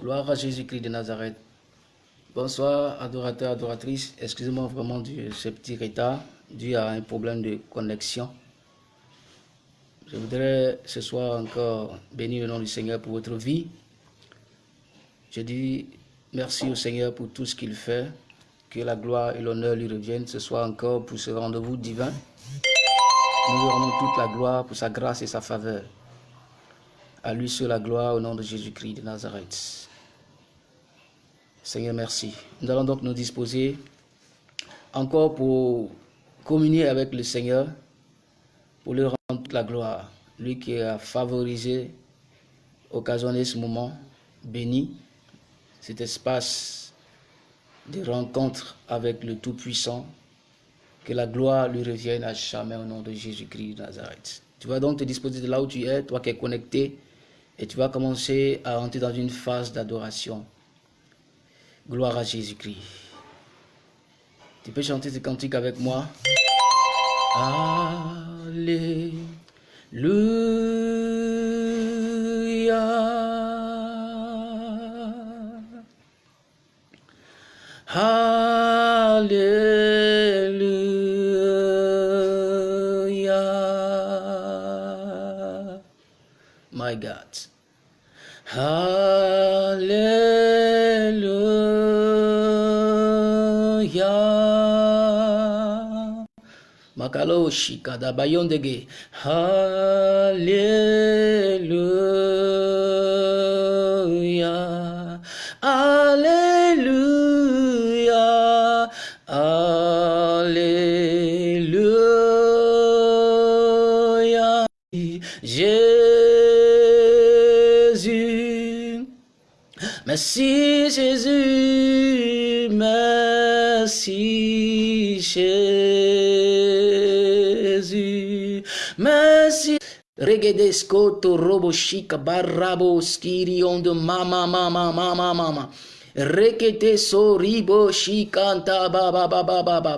Gloire à Jésus-Christ de Nazareth. Bonsoir, adorateurs, adoratrices. Excusez-moi vraiment de ce petit retard dû à un problème de connexion. Je voudrais ce soir encore bénir le nom du Seigneur pour votre vie. Je dis merci au Seigneur pour tout ce qu'il fait. Que la gloire et l'honneur lui reviennent ce soir encore pour ce rendez-vous divin. Nous lui rendons toute la gloire pour sa grâce et sa faveur. À lui seul la gloire au nom de Jésus-Christ de Nazareth. Seigneur, merci. Nous allons donc nous disposer encore pour communier avec le Seigneur, pour lui rendre toute la gloire. Lui qui a favorisé, occasionné ce moment béni, cet espace de rencontre avec le Tout-Puissant, que la gloire lui revienne à jamais au nom de Jésus-Christ de Nazareth. Tu vas donc te disposer de là où tu es, toi qui es connecté, et tu vas commencer à entrer dans une phase d'adoration. Gloire à Jésus-Christ. Tu peux chanter ce cantique avec moi? Alléluia. Hallelujah. My God. Hallelujah. Makaloshi kadabayondege. Hallelujah. Regedesco to robo chica barrabo skirion de mama mama mama mama. Rekete so ribo shikanta ba ba ba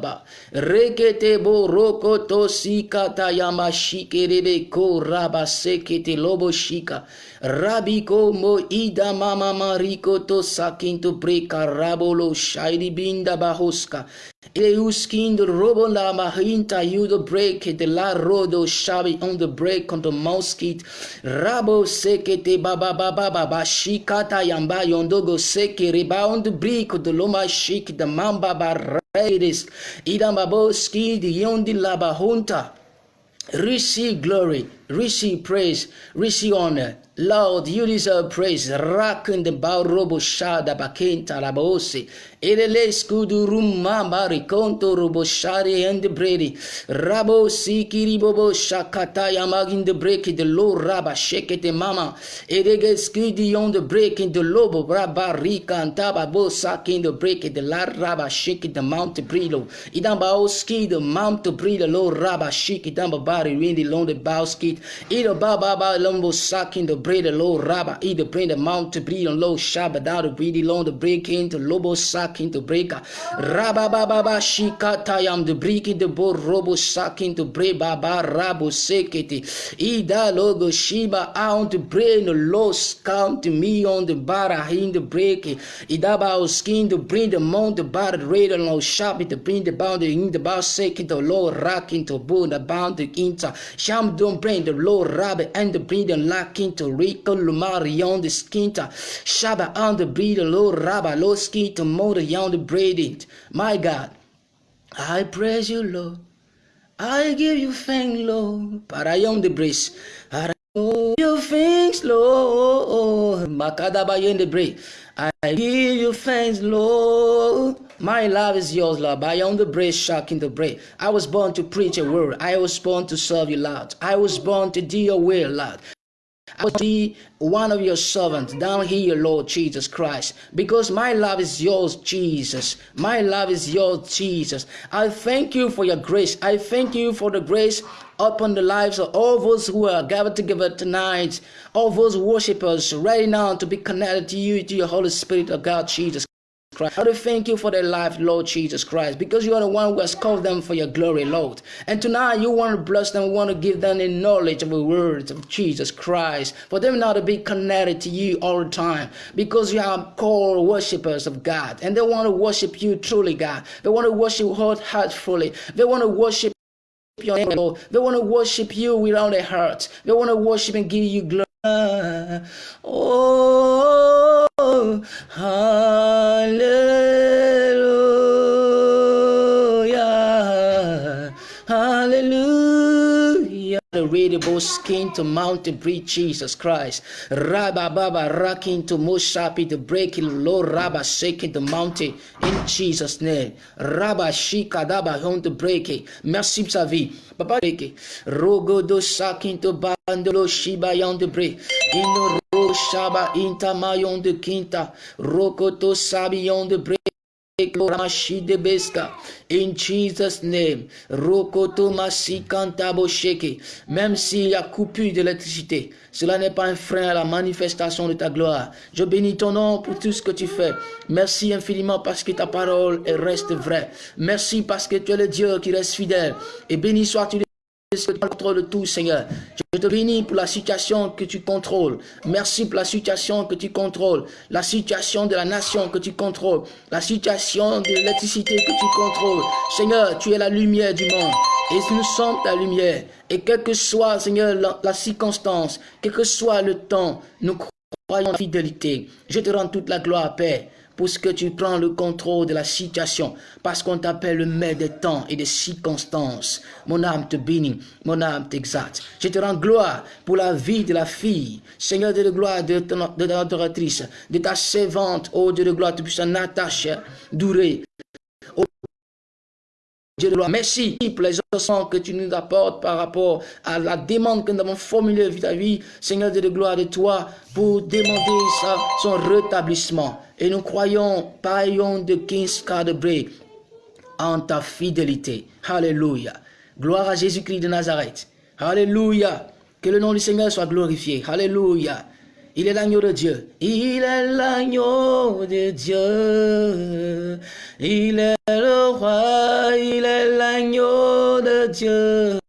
ba. Rekete bo roko to sikata yama shikerebe ko raba sekete lobo shika. Rabiko mo ida mama mariko to sakinto preka rabolo shairi binda bahoska. Euskin the robo la mahinta you the break the la rodo shabi on the break on the mosquito rabo sekete baba baba baba shikata yamba yondogo seke reba on the break the loma shik the mamba baradis idambaboski the yondi laba hunta. Receive glory receive praise receive honor Lord, you deserve praise. Rakun de barobo shada bakenta labose. Elele skudu rumamba rikonto robo shari and bredi. Rabo shakata yamagin the break the low raba shake the mama. Edege skudi on the break in the lobo raba rika and taba bo sakin the break the la raba shake the mount brilo. Idan bao ski the mount brilo low raba shake down bari windy long the skit. Ida baba ba lombo sakin the bread the low raba either bring the mount to breed on low shabba down the breedy long the break into lobo sack into breaker. Raba baba ba shikata yam the break the bo robo sack into bre baba rabo sekete. Ida logo shiba out the brain the low count me on the bar in the break ida ba skin to bring the mount the bar red and low shabby to bring the bound in the bar sake the low rack into bo the bound the inter sham don't bring the low rabbit and the breed and lock into Rico Lumari on the skinta. Shaba on the breeder, Lord Rabba, Lord skinta, motor on the braided. My God, I praise you, Lord. I give you thanks, Lord. But I on the brace. I give you thanks, Lord. Makadaba in the brace. I give you thanks, Lord. My love is yours, Lord. I on the brace, shock in the brace. I was born to preach a word. I was born to serve you, Lord. I was born to do your will, Lord. I will be one of your servants down here, Lord Jesus Christ, because my love is yours, Jesus. My love is yours, Jesus. I thank you for your grace. I thank you for the grace upon the lives of all those who are gathered together tonight, all those worshippers ready now to be connected to you, to your Holy Spirit of God, Jesus Christ. I to thank you for their life, Lord Jesus Christ, because you are the one who has called them for your glory, Lord. And tonight you want to bless them, want to give them the knowledge of the words of Jesus Christ, for them not to be connected to you all the time, because you are called worshippers of God, and they want to worship you truly, God. They want to worship wholeheartedly. They want to worship your. They want to worship you with all their hearts. They want to worship and give you glory. Oh, hallelujah, The radiable skin to mount the Jesus Christ. Rabba Baba rocking to Moshapi the breaking low Rabba shaking the mountain in Jesus' name. Rabba Shika Daba on the breaking. Merci pour sa vie. Papa breaking. Rogo do shaking to bandolo Shiba yon the break. In ro shaba inta mayon de quinta. Rokoto sabi on the break. In Jesus' name. Même s'il y a coupure d'électricité, cela n'est pas un frein à la manifestation de ta gloire. Je bénis ton nom pour tout ce que tu fais. Merci infiniment parce que ta parole reste vraie. Merci parce que tu es le Dieu qui reste fidèle. Et béni sois-tu tout, Seigneur. Je te bénis pour la situation que tu contrôles. Merci pour la situation que tu contrôles. La situation de la nation que tu contrôles. La situation de l'électricité que tu contrôles. Seigneur, tu es la lumière du monde. Et nous sommes ta lumière. Et quelle que soit, Seigneur, la, la circonstance, quel que soit le temps, nous croyons en la fidélité. Je te rends toute la gloire, Père que tu prends le contrôle de la situation, parce qu'on t'appelle le maître des temps et des circonstances. Mon âme te bénit, mon âme t'exalte. Je te rends gloire pour la vie de la fille, Seigneur de gloire de, de ta adoratrice, de ta servante, oh Dieu de gloire, tu puisses Natacha, Douré, Dieu de gloire, merci pour les ossements que tu nous apportes par rapport à la demande que nous avons formulée vis-à-vis, Seigneur Dieu de gloire, de toi, pour demander son rétablissement. Et nous croyons, paillons de 15 cas de bré en ta fidélité. Alléluia. Gloire à Jésus-Christ de Nazareth. Alléluia. Que le nom du Seigneur soit glorifié. Alléluia. Il est l'agneau de Dieu. Il est l'agneau de Dieu. Il est le roi. Il est l'agneau de Dieu.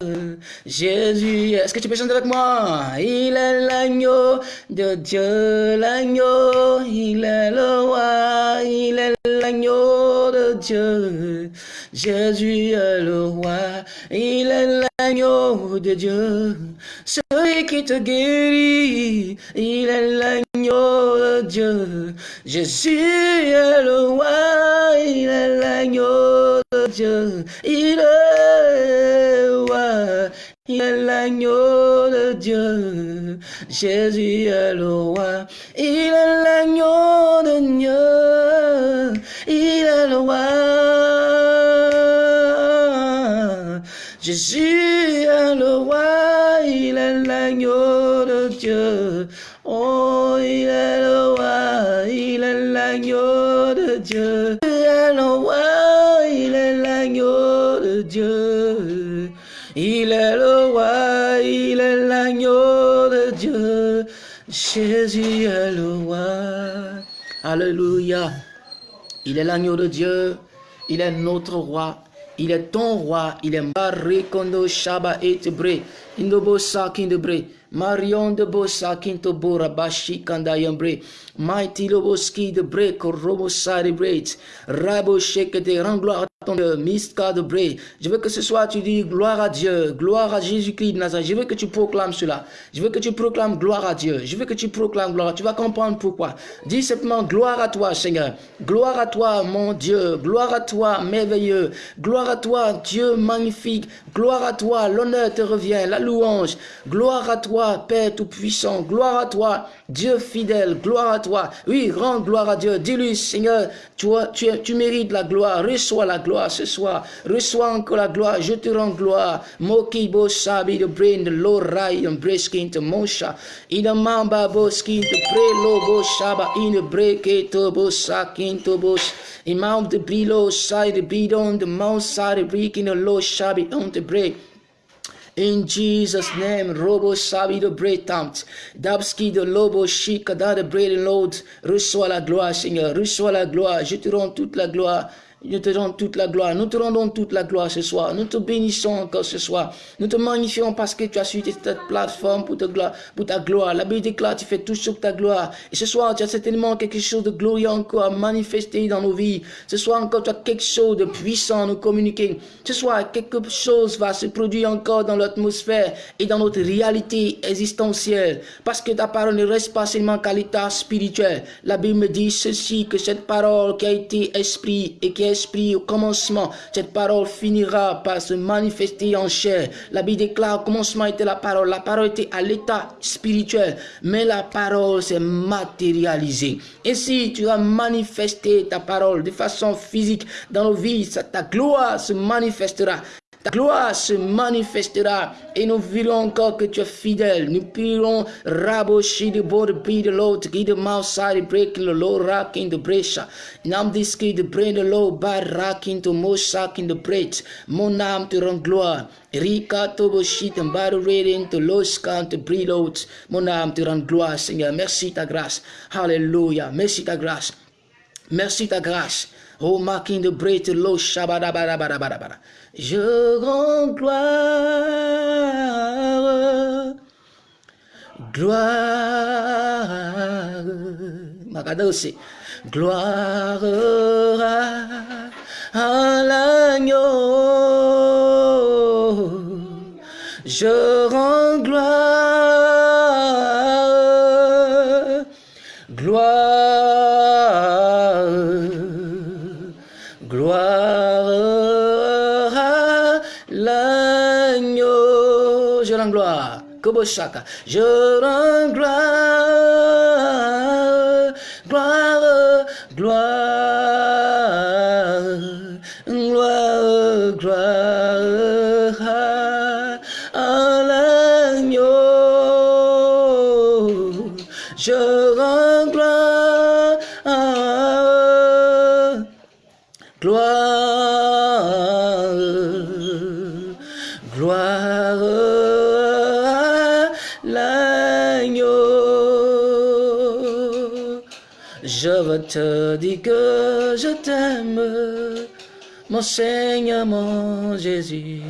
Jésus, est-ce que tu peux chanter avec moi? Il est l'agneau de Dieu, l'agneau, il est le roi, il est l'agneau de Dieu. Jésus est le roi, il est l'agneau de Dieu. Celui qui te guérit, il est l'agneau de Dieu. Jésus est le roi, il est l'agneau de Dieu. Il est le roi, il est l'agneau de Dieu. Jésus est le roi, il est l'agneau de Dieu. Il est le roi. Jésus est le roi, il est l'agneau de Dieu. Oh, il est le roi, il est l'agneau de Dieu. Jésus est le roi. Alléluia. Il est l'agneau de Dieu. Il est notre roi. Il est ton roi, il est Marie Kondo Shaba et Bre, Indobo Sakin de Bre, Marion de Bosa Kinto Bora Bashi Kanda Yambre, Mighty Loboski de Bre, Korobo Sari Rabo Sheke de rends gloire à ton. Je veux que ce soir tu dis gloire à Dieu, gloire à Jésus-Christ de Nazareth. Je veux que tu proclames cela. Je veux que tu proclames gloire à Dieu. Je veux que tu proclames gloire. Tu vas comprendre pourquoi. Dis simplement gloire à toi, Seigneur. Gloire à toi, mon Dieu. Gloire à toi, merveilleux. Gloire à toi, Dieu magnifique. Gloire à toi, l'honneur te revient, la louange. Gloire à toi, Père Tout-Puissant. Gloire à toi, Dieu fidèle. Gloire à toi. Oui, rends gloire à Dieu. Dis-lui, Seigneur, tu, tu mérites la gloire. Reçois la gloire ce soir. Reçois encore la gloire. Je te rends gloire. Moki bo sabi de brain de lo rai en breskin te mosha. In mamba bo skin te pre lo bo shaba in breke to bo sakin to bo. Imam de bilo sai de bidon de mount sai de breaking the lo shabi on the break. In Jesus' name, Robo Sabi de Bretampt, Dabski de Lobo Shika, de Bread Lord, reçois la gloire, Seigneur, reçois la gloire, je te rends toute la gloire. Nous te rendons toute la gloire. Nous te rendons toute la gloire ce soir. Nous te bénissons encore ce soir. Nous te magnifions parce que tu as suivi cette plateforme pour ta gloire. La Bible déclare, tu fais tout sur ta gloire. Et ce soir, tu as certainement quelque chose de glorieux encore à manifester dans nos vies. Ce soir encore, tu as quelque chose de puissant à nous communiquer. Ce soir, quelque chose va se produire encore dans l'atmosphère et dans notre réalité existentielle. Parce que ta parole ne reste pas seulement qu'à l'état spirituel. La Bible me dit ceci, que cette parole qui a été esprit et qui est esprit au commencement. Cette parole finira par se manifester en chair. La Bible déclare au commencement était la parole. La parole était à l'état spirituel, mais la parole s'est matérialisée. Et si tu as manifesté ta parole de façon physique dans nos vies, ta gloire se manifestera. Ta gloire se manifestera et nous verrons encore que tu es fidèle. Nous pourrons rabocher de bord de l'autre, qui de side break le low rock in the. Nam diski de brain de low bar rock into mosak in the break. Mon âme te rend gloire. Rika tobo shit and bar reading to breathe out. Mon âme te rend gloire, Seigneur. Merci ta grâce. Hallelujah. Merci ta grâce. Merci ta grâce. Oh, marking the break to low shabadabadabadabada. Je rends gloire, gloire, Magadosi, gloire à l'agneau. Je rends gloire, Koboshaka. Je rends gloire, dire que je t'aime, mon Seigneur, mon Jésus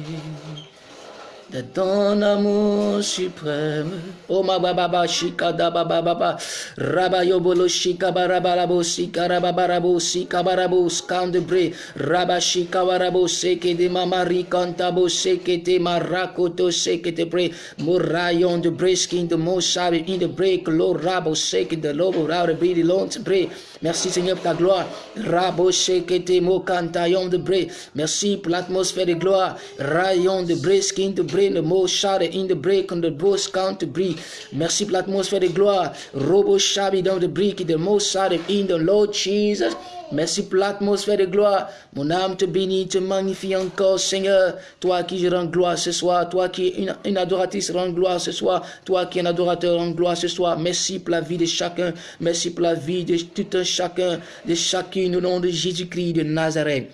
de ton amour suprême. Oh ma baba ba shika da baba baba raba yobolo shika barabarabo sika rababarabo sika barabo skandebre raba shika warabo seke de mama rikantabo seke te marakoto seke te bre. Morayon de breskin de mosabe in de break lo rabo seke de lobo rabo bre de lont bre. Merci Seigneur pour ta gloire. Rabo seke te mo cantayon de bre. Merci pour l'atmosphère de gloire. Rayon de breskin de bre the most shade in the break on the boss count breathe. Merci pour l'atmosphère de gloire. Robo shabi dans the break, the most shade in the Lord Jesus. Merci pour l'atmosphère de gloire. Mon âme te bénit, te magnifie encore, Seigneur. Toi qui rends gloire ce soir. Toi qui es une, adoratrice, rends gloire ce soir. Toi qui es un adorateur, rends gloire ce soir. Merci pour la vie de chacun. Merci pour la vie de tout un chacun, de chacune au nom de Jésus-Christ de Nazareth.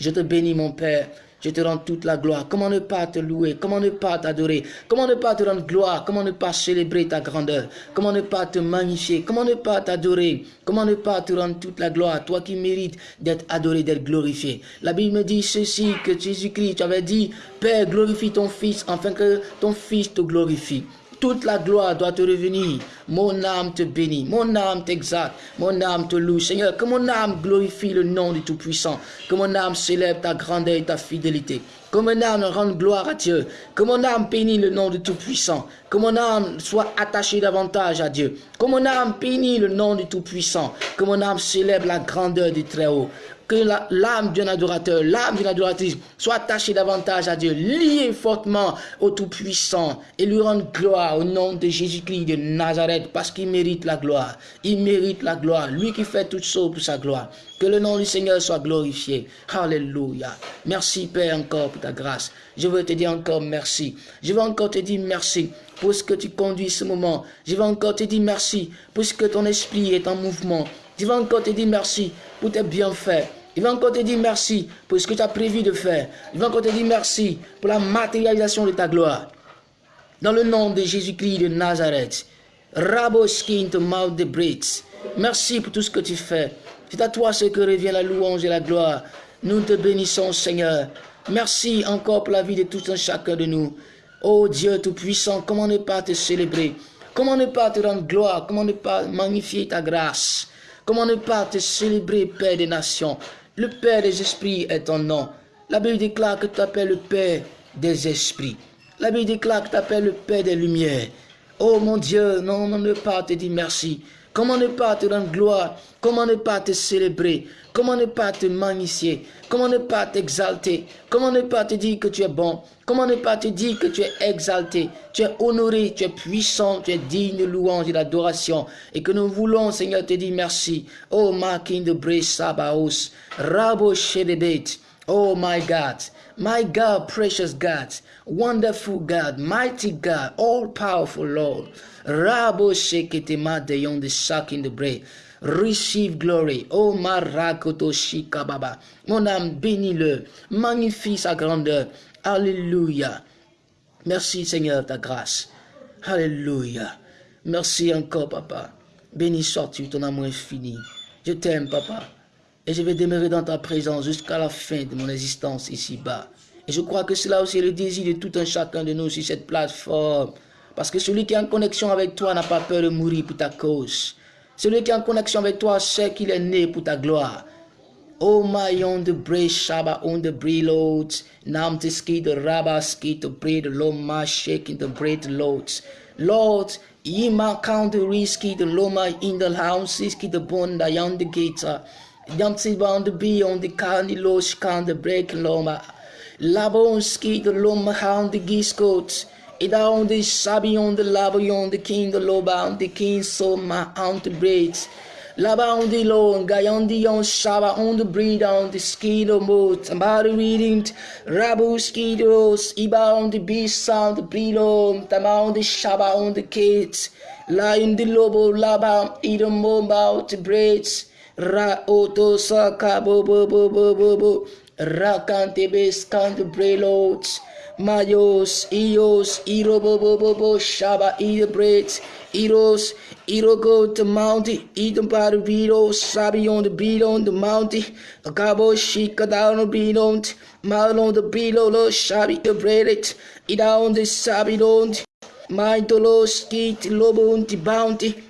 Je te bénis, mon Père. Je te rends toute la gloire. Comment ne pas te louer? Comment ne pas t'adorer? Comment ne pas te rendre gloire? Comment ne pas célébrer ta grandeur? Comment ne pas te magnifier? Comment ne pas t'adorer? Comment ne pas te rendre toute la gloire? Toi qui mérites d'être adoré, d'être glorifié. La Bible me dit ceci, que Jésus-Christ, tu avais dit, Père, glorifie ton Fils, afin que ton Fils te glorifie. Toute la gloire doit te revenir. Mon âme te bénit, mon âme t'exalte, mon âme te loue. Seigneur, que mon âme glorifie le nom du Tout-Puissant, que mon âme célèbre ta grandeur et ta fidélité. Que mon âme rende gloire à Dieu. Que mon âme bénisse le nom du Tout-Puissant. Que mon âme soit attachée davantage à Dieu. Que mon âme bénisse le nom du Tout-Puissant. Que mon âme célèbre la grandeur du Très-Haut que l'âme d'un adorateur, l'âme d'une adoratrice soit attachée davantage à Dieu, liée fortement au Tout-Puissant et lui rendre gloire au nom de Jésus-Christ de Nazareth parce qu'il mérite la gloire. Il mérite la gloire. Lui qui fait toutes choses pour sa gloire. Que le nom du Seigneur soit glorifié. Alléluia. Merci Père encore pour ta grâce. Je veux te dire encore merci. Je veux encore te dire merci pour ce que tu conduis ce moment. Je veux encore te dire merci pour ce que ton esprit est en mouvement. Je veux encore te dire merci pour tes bienfaits. Il va encore te dire merci pour ce que tu as prévu de faire. Il va encore te dire merci pour la matérialisation de ta gloire. Dans le nom de Jésus-Christ de Nazareth. Raboskin to mouth de Brits. Merci pour tout ce que tu fais. C'est à toi ce que revient la louange et la gloire. Nous te bénissons, Seigneur. Merci encore pour la vie de tout un chacun de nous. Oh Dieu Tout-Puissant, comment ne pas te célébrer? Comment ne pas te rendre gloire? Comment ne pas magnifier ta grâce? Comment ne pas te célébrer, Père des nations? Le Père des esprits est ton nom. La Bible déclare que tu t'appelles le Père des esprits. La Bible déclare que tu t'appelles le Père des lumières. Oh mon Dieu, non, non, ne pas te dire merci. Comment ne pas te rendre gloire? Comment ne pas te célébrer? Comment ne pas te magnifier? Comment ne pas t'exalter? Comment ne pas te dire que tu es bon? Comment ne pas te dire que tu es exalté? Tu es honoré, tu es puissant, tu es digne de louange et d'adoration. Et que nous voulons, Seigneur, te dire merci. Oh, my King de Sabaos, Rabo Shedebet. Oh, my God. My God, precious God, wonderful God, mighty God, all powerful Lord. Rabo sheketema de yon de shaking the bread. Receive glory. Oh marakoto shikababa. Mon âme bénis-le. Magnifie sa grandeur. Alléluia. Merci Seigneur ta grâce. Alléluia. Merci encore papa. Béni sois-tu, ton amour infini. Je t'aime papa. Et je vais demeurer dans ta présence jusqu'à la fin de mon existence ici-bas. Et je crois que cela aussi est le désir de tout un chacun de nous sur cette plateforme. Parce que celui qui est en connexion avec toi n'a pas peur de mourir pour ta cause. Celui qui est en connexion avec toi sait qu'il est né pour ta gloire. Oh my on the brace shaba on breloads. Nam the rabba ski to loma the bread. Lord, ye count the risky loma in the house ski the bond. Yam te bound the bee on the candy low scan the break loma. Labon ski the loma hound the geese coats. Ida on the shabby on the lava on the king the loba on the king so my on the braids. Laba on the low, guy on the on shaba on the breed on the skido mood. Somebody reading Rabu skidos, Iba on the beast sound the brilo, Tama on the shaba on the kids. Lion the lobo laba, Idom about the braids. Ra oto saka bo bo bo bo bo bo. Rakante base can the breloads. Mayos, Eos, Irobobobo, Shaba, Edobrate, Eros, Irogo, the mountain, Edom by the beetle, Sabi on the beat on the mountain, Agabo, Shika down the beat on, Mal on the beetle, Lo, Shabi, the bread, Ida on the Sabi don't, My dolos, Skit, Lobo, the bounty,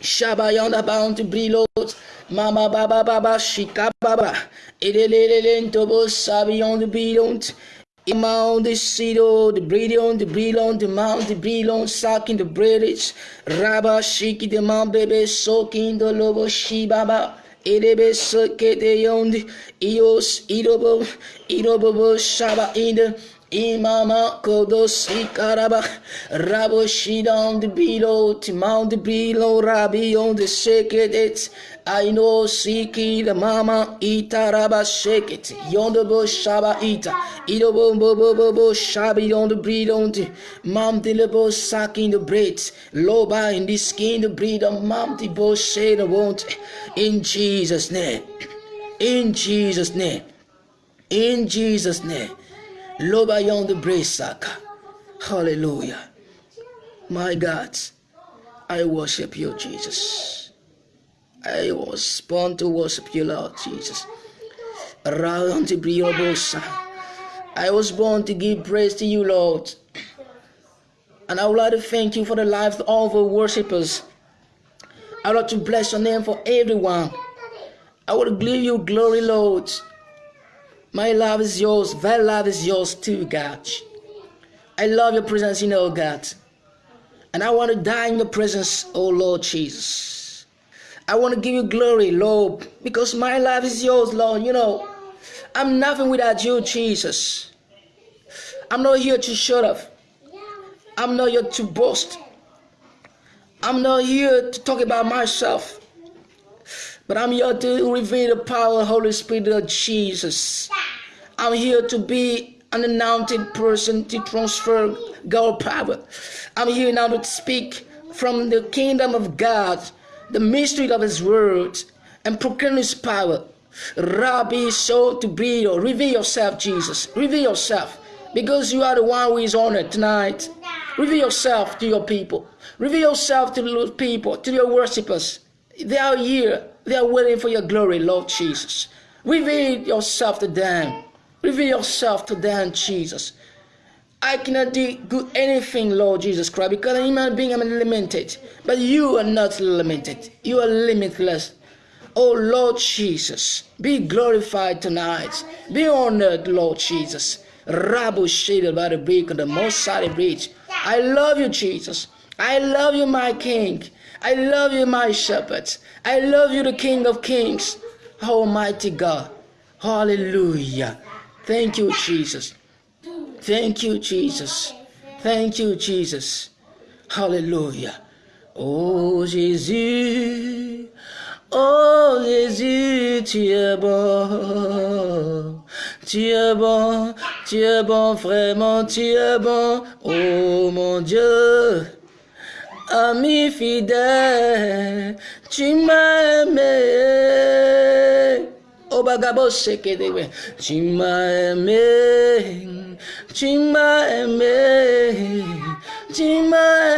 Shaba on the bounty, Brilos, Mama Baba Baba, Shika Baba, Edelele, Lentobo, Sabi on the beat on, Imam the Sido, the Brillion, the Brillion, the Mount, the Brillion, sucking the British, Rabba, Shiki, the Mount, baby, soaking the Lobo, Shibaba, Edebe, Soke, the Yond, Eos, Idobo, Idobo, Shaba, in the Imama Kodos Ikaraba Rabo Shidon the Bilo Timon the Bilo Rabi on the Sheket I know Siki the Mama Itaraba Shake it. Yonder Bush Shaba Ita. Ido Bo Bo Bo Bo Bo Shabi on the breed on the Mom the Lebo sucking the braids Loba in the skin the breed of Mom the Bush shade won't in Jesus name. In Jesus name. In Jesus name Loba the Bresaka. Hallelujah. My God, I worship you, Jesus. I was born to worship you, Lord Jesus. I was born to give praise to you, Lord. And I would like to thank you for the lives of all the worshippers. I would like to bless your name for everyone. I would give you glory, Lord. My love is yours. Thy love is yours too, God. I love your presence, you know, God. And I want to die in your presence, oh Lord Jesus. I want to give you glory, Lord, because my life is yours, Lord. You know, I'm nothing without you, Jesus. I'm not here to shut up. I'm not here to boast. I'm not here to talk about myself. But I'm here to reveal the power of the Holy Spirit of Jesus. I'm here to be an anointed person to transfer God power. I'm here now to speak from the kingdom of God, the mystery of His word, and proclaim His power. Rabbi, so to be, reveal yourself, Jesus. Reveal yourself. Because you are the one who is honored tonight. Reveal yourself to your people. Reveal yourself to the people, to your worshippers. They are here. They are waiting for your glory, Lord Jesus. Reveal yourself to them. Reveal yourself to them, Jesus. I cannot do anything, Lord Jesus Christ, because I'm a human being, I'm limited. But you are not limited. You are limitless. Oh Lord Jesus, be glorified tonight. Be honored, Lord Jesus. Rabu shaded by the break of the most side bridge. I love you, Jesus. I love you, my King. I love you, my shepherd. I love you, the King of Kings. Almighty God. Hallelujah. Thank you, Jesus. Thank you, Jesus. Thank you, Jesus. Hallelujah. Oh Jésus, oh Jésus, tu es bon. Tu es bon, tu es bon, vraiment, tu es bon. Oh mon Dieu, ami fidèle, tu m'as aimé. Tu m'as aimé. Tu m'as tu m'as.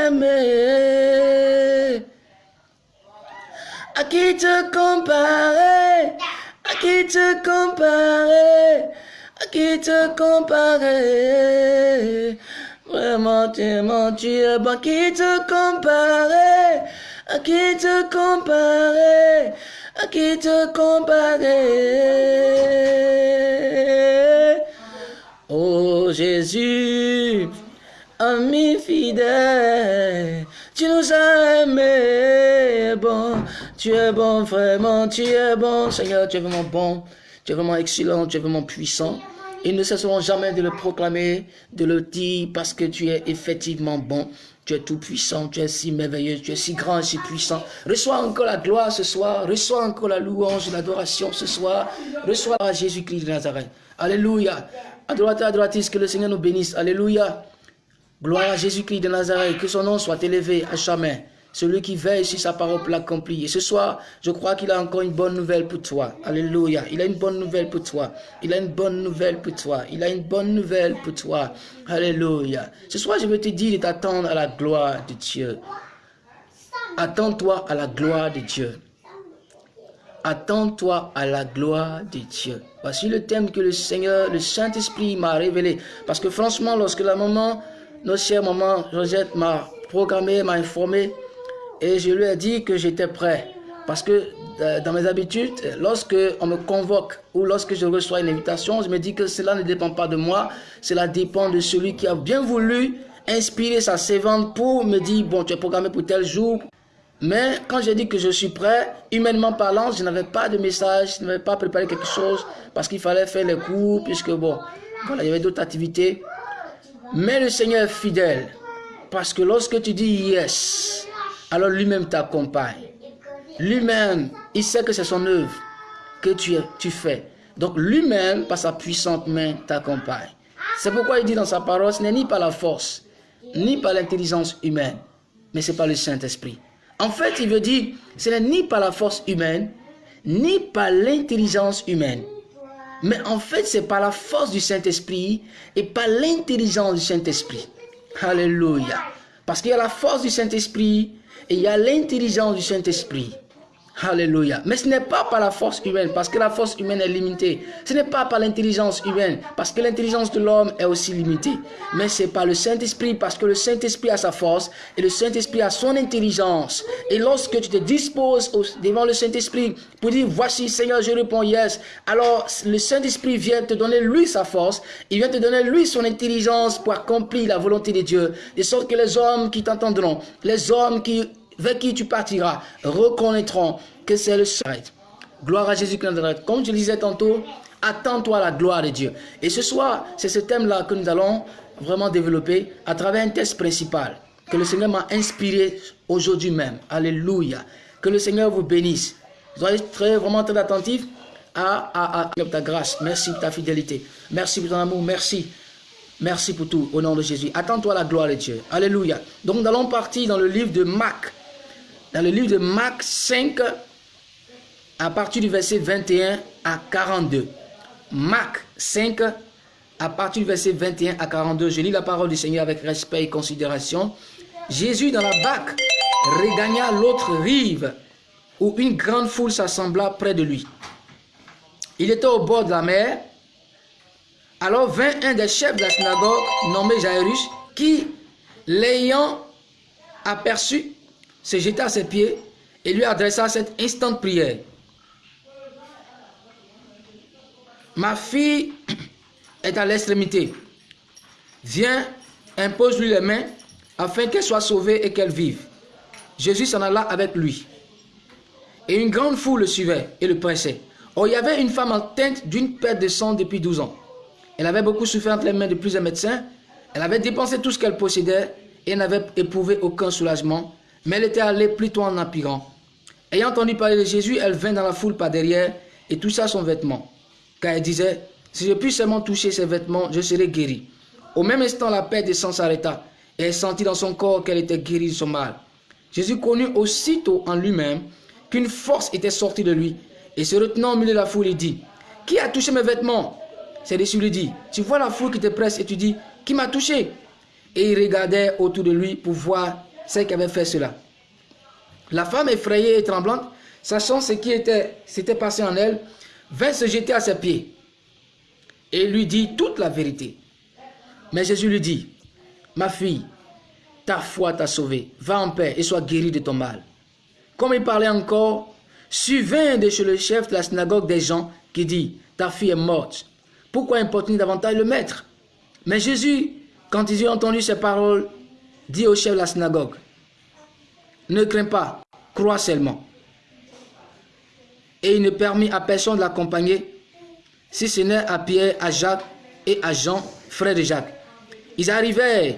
À qui te comparer, à qui te comparer, à qui te comparer. Vraiment, tu es bon, à qui te comparer, à qui te comparer, à qui te comparer. Oh Jésus, ami fidèle, tu nous as aimés, bon, tu es bon, vraiment, tu es bon, Seigneur, tu es vraiment bon, tu es vraiment excellent, tu es vraiment puissant. Ils ne cesseront jamais de le proclamer, de le dire, parce que tu es effectivement bon. Tu es tout puissant, tu es si merveilleux, tu es si grand si puissant. Reçois encore la gloire ce soir, reçois encore la louange, l'adoration ce soir. Reçois Jésus-Christ de Nazareth. Alléluia. Adorateur, adoratrice, que le Seigneur nous bénisse? Alléluia. Gloire à Jésus-Christ de Nazareth. Que son nom soit élevé à jamais. Celui qui veille sur sa parole pour l'accomplir. Et ce soir, je crois qu'il a encore une bonne nouvelle pour toi. Alléluia. Il a une bonne nouvelle pour toi. Il a une bonne nouvelle pour toi. Il a une bonne nouvelle pour toi. Alléluia. Ce soir, je veux te dire de t'attendre à la gloire de Dieu. Attends-toi à la gloire de Dieu. Attends-toi à la gloire de Dieu. Voici le thème que le Seigneur, le Saint-Esprit m'a révélé. Parce que franchement, lorsque la maman, notre chère maman Rosette m'a programmé, m'a informé, et je lui ai dit que j'étais prêt. Parce que euh, dans mes habitudes, lorsque on me convoque ou lorsque je reçois une invitation, je me dis que cela ne dépend pas de moi, cela dépend de celui qui a bien voulu inspirer sa servante pour me dire, bon, tu es programmé pour tel jour, mais quand j'ai dit que je suis prêt, humainement parlant, je n'avais pas de message, je n'avais pas préparé quelque chose parce qu'il fallait faire les cours, puisque bon, voilà, il y avait d'autres activités. Mais le Seigneur est fidèle parce que lorsque tu dis yes, alors lui-même t'accompagne. Lui-même, il sait que c'est son œuvre que tu, tu fais. Donc lui-même, par sa puissante main, t'accompagne. C'est pourquoi il dit dans sa parole, ce n'est ni par la force, ni par l'intelligence humaine, mais c'est par le Saint-Esprit. En fait, il veut dire, ce n'est ni par la force humaine, ni par l'intelligence humaine. Mais en fait, c'est par la force du Saint-Esprit et par l'intelligence du Saint-Esprit. Alléluia. Parce qu'il y a la force du Saint-Esprit et il y a l'intelligence du Saint-Esprit. Alléluia. Mais ce n'est pas par la force humaine, parce que la force humaine est limitée. Ce n'est pas par l'intelligence humaine, parce que l'intelligence de l'homme est aussi limitée. Mais c'est par le Saint-Esprit, parce que le Saint-Esprit a sa force et le Saint-Esprit a son intelligence. Et lorsque tu te disposes devant le Saint-Esprit pour dire, voici Seigneur, je réponds yes, alors le Saint-Esprit vient te donner lui sa force, il vient te donner lui son intelligence pour accomplir la volonté de Dieu. De sorte que les hommes qui t'entendront, les hommes qui vers qui tu partiras reconnaîtront que c'est le Seigneur. Gloire à Jésus-Christ. Comme je le disais tantôt, attends-toi à la gloire de Dieu. Et ce soir, c'est ce thème-là que nous allons vraiment développer à travers un texte principal que le Seigneur m'a inspiré aujourd'hui même. Alléluia. Que le Seigneur vous bénisse. Soyez très, vraiment très attentifs à, à, ta grâce. Merci pour ta fidélité. Merci pour ton amour. Merci. Merci pour tout au nom de Jésus. Attends-toi à la gloire de Dieu. Alléluia. Donc nous allons partir dans le livre de Marc dans le livre de Marc 5, à partir du verset 21 à 42. Marc 5, à partir du verset 21 à 42. Je lis la parole du Seigneur avec respect et considération. Jésus dans la barque regagna l'autre rive où une grande foule s'assembla près de lui. Il était au bord de la mer. Alors vint un des chefs de la synagogue nommé Jairus qui, l'ayant aperçu, se jeta à ses pieds et lui adressa cette instante prière. Ma fille est à l'extrémité. Viens, impose-lui les mains afin qu'elle soit sauvée et qu'elle vive. Jésus s'en alla avec lui. Et une grande foule le suivait et le pressait. Or, il y avait une femme atteinte d'une perte de sang depuis 12 ans. Elle avait beaucoup souffert entre les mains de plusieurs médecins. Elle avait dépensé tout ce qu'elle possédait et n'avait éprouvé aucun soulagement. Mais elle était allée plutôt en empirant. Ayant entendu parler de Jésus, elle vint dans la foule par derrière et toucha son vêtement. Car elle disait, si je puis seulement toucher ses vêtements, je serai guéri. Au même instant, la perte de sang s'arrêta et elle sentit dans son corps qu'elle était guérie de son mal. Jésus connut aussitôt en lui-même qu'une force était sortie de lui et se retenant au milieu de la foule, il dit, qui a touché mes vêtements? C'est dessus lui dit, tu vois la foule qui te presse et tu dis, qui m'a touché? Et il regardait autour de lui pour voir celle qui avait fait cela. La femme effrayée et tremblante, sachant ce qui s'était passé en elle, vint se jeter à ses pieds et lui dit toute la vérité. Mais Jésus lui dit, ma fille, ta foi t'a sauvée, va en paix et sois guérie de ton mal. Comme il parlait encore, suivant de chez le chef de la synagogue des gens qui dit, ta fille est morte. Pourquoi importune davantage le maître? Mais Jésus, quand ils ont entendu ces paroles, dit au chef de la synagogue, ne crains pas, crois seulement et il ne permit à personne de l'accompagner, si ce n'est à Pierre, à Jacques et à Jean, frère de Jacques. Ils arrivèrent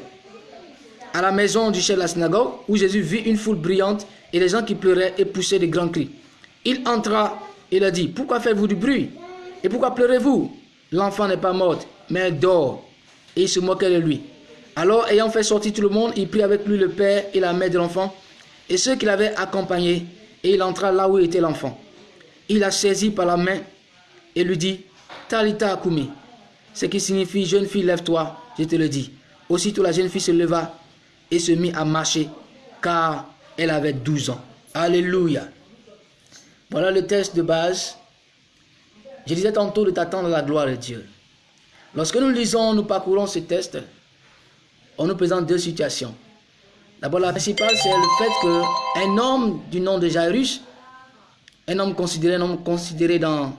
à la maison du chef de la synagogue, où Jésus vit une foule brillante et des gens qui pleuraient et poussaient de grands cris. Il entra et leur dit, pourquoi faites-vous du bruit? Et pourquoi pleurez-vous? L'enfant n'est pas mort, mais dort. Et il se moquait de lui. Alors, ayant fait sortir tout le monde, il prit avec lui le père et la mère de l'enfant, et ceux qui l'avaient accompagné, et il entra là où était l'enfant il la saisit par la main et lui dit, Talita Akumi, ce qui signifie, jeune fille, lève-toi, je te le dis. Aussitôt la jeune fille se leva et se mit à marcher, car elle avait 12 ans. Alléluia. Voilà le test de base. Je disais tantôt de t'attendre à la gloire de Dieu. Lorsque nous lisons, nous parcourons ce test, on nous présente deux situations. D'abord, la principale, c'est le fait qu'un homme du nom de Jairus un homme considéré, dans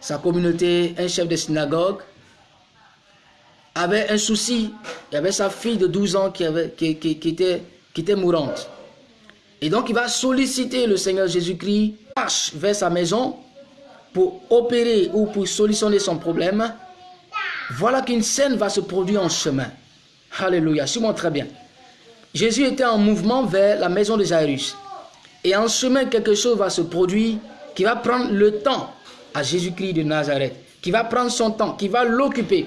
sa communauté, un chef de synagogue, avait un souci. Il y avait sa fille de 12 ans qui, était, qui était mourante. Et donc il va solliciter le Seigneur Jésus-Christ, marche vers sa maison pour opérer ou pour solutionner son problème. Voilà qu'une scène va se produire en chemin. Alléluia, suis-moi très bien. Jésus était en mouvement vers la maison de Jairus. Et en chemin, quelque chose va se produire qui va prendre le temps à Jésus-Christ de Nazareth, qui va prendre son temps, qui va l'occuper.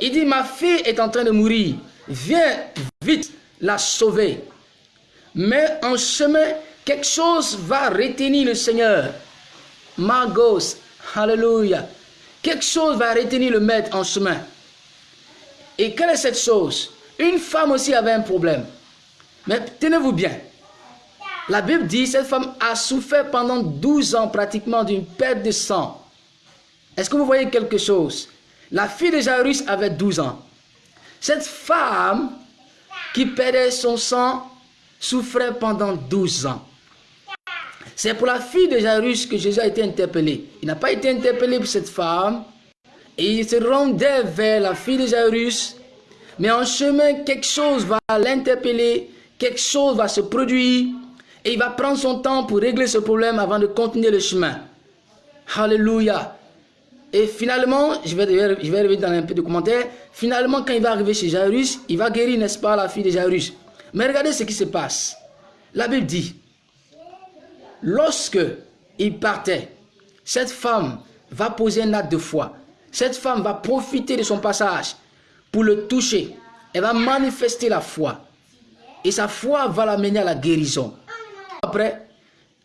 Il dit, ma fille est en train de mourir, viens vite la sauver. Mais en chemin, quelque chose va retenir le Seigneur. Magos, alléluia. Quelque chose va retenir le maître en chemin. Et quelle est cette chose? Une femme aussi avait un problème. Mais tenez-vous bien, la Bible dit cette femme a souffert pendant 12 ans pratiquement d'une perte de sang. Est-ce que vous voyez quelque chose? La fille de Jairus avait 12 ans. Cette femme qui perdait son sang souffrait pendant 12 ans. C'est pour la fille de Jairus que Jésus a été interpellé. Il n'a pas été interpellé pour cette femme. Il se rendait vers la fille de Jairus. Mais en chemin, quelque chose va l'interpeller. Quelque chose va se produire. Et il va prendre son temps pour régler ce problème avant de continuer le chemin. Alléluia. Et finalement, je vais, je vais revenir dans un peu de commentaires. Finalement, quand il va arriver chez Jairus, il va guérir, n'est-ce pas, la fille de Jairus. Mais regardez ce qui se passe. La Bible dit, lorsque il partait, cette femme va poser un acte de foi. Cette femme va profiter de son passage pour le toucher. Elle va manifester la foi. Et sa foi va l'amener à la guérison. Après,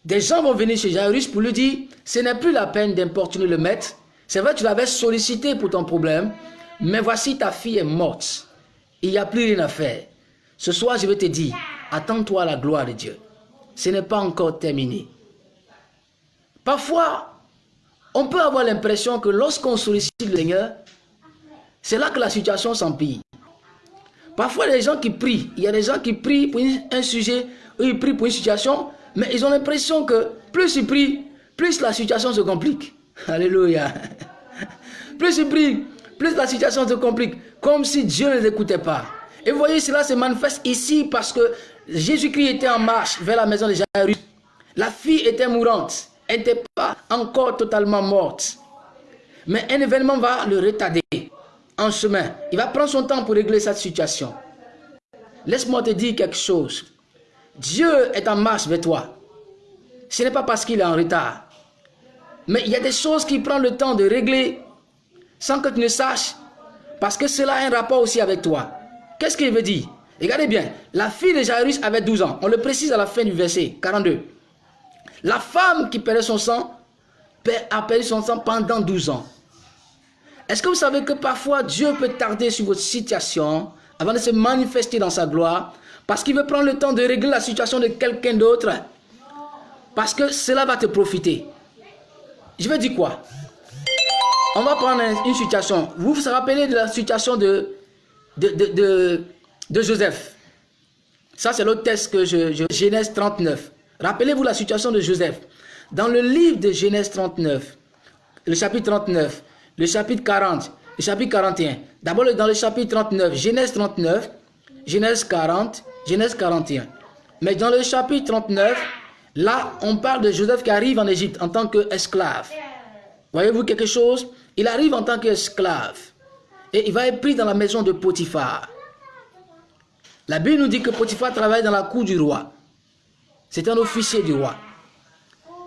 des gens vont venir chez Jairus pour lui dire, ce n'est plus la peine d'importuner le maître. C'est vrai, tu l'avais sollicité pour ton problème, mais voici ta fille est morte. Il n'y a plus rien à faire. Ce soir, je vais te dire, attends-toi à la gloire de Dieu. Ce n'est pas encore terminé. Parfois, on peut avoir l'impression que lorsqu'on sollicite le Seigneur, c'est là que la situation s'empire. Parfois, les gens qui prient, il y a des gens qui prient pour un sujet, ou ils prient pour une situation, mais ils ont l'impression que plus ils prient, plus la situation se complique. Alléluia. Plus ils prient, plus la situation se complique, comme si Dieu ne les écoutait pas. Et vous voyez, cela se manifeste ici parce que Jésus-Christ était en marche vers la maison de Jairus. La fille était mourante. N'était pas encore totalement morte. Mais un événement va le retarder en chemin. Il va prendre son temps pour régler cette situation. Laisse-moi te dire quelque chose. Dieu est en marche vers toi. Ce n'est pas parce qu'il est en retard. Mais il y a des choses qu'il prend le temps de régler sans que tu ne saches. Parce que cela a un rapport aussi avec toi. Qu'est-ce qu'il veut dire? Regardez bien. La fille de Jairus avait 12 ans. On le précise à la fin du verset 42. La femme qui perdait son sang a perdu son sang pendant 12 ans. Est-ce que vous savez que parfois Dieu peut tarder sur votre situation avant de se manifester dans sa gloire parce qu'il veut prendre le temps de régler la situation de quelqu'un d'autre? Parce que cela va te profiter. Je veux dire quoi? On va prendre une situation. Vous vous rappelez de la situation de, de, Joseph? Ça, c'est l'autre texte que je, Genèse 39. Rappelez-vous la situation de Joseph. Dans le livre de Genèse 39, le chapitre 39, le chapitre 40, le chapitre 41. D'abord dans le chapitre 39, Genèse 39, Genèse 40, Genèse 41. Mais dans le chapitre 39, là, on parle de Joseph qui arrive en Égypte en tant qu'esclave. Voyez-vous quelque chose? Il arrive en tant qu'esclave. Et il va être pris dans la maison de Potiphar. La Bible nous dit que Potiphar travaille dans la cour du roi. C'est un officier du roi.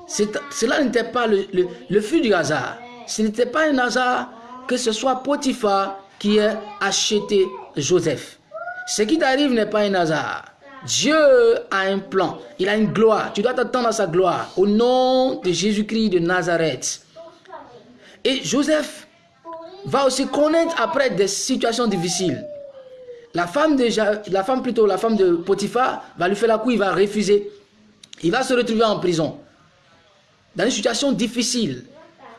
Cela n'était pas le, le, du hasard. Ce n'était pas un hasard que ce soit Potiphar qui ait acheté Joseph. Ce qui t'arrive n'est pas un hasard. Dieu a un plan. Il a une gloire. Tu dois t'attendre à sa gloire. Au nom de Jésus-Christ de Nazareth. Et Joseph va aussi connaître après des situations difficiles. La femme, déjà, la femme plutôt, la femme de Potiphar va lui faire la coup, il va refuser. Il va se retrouver en prison. Dans une situation difficile.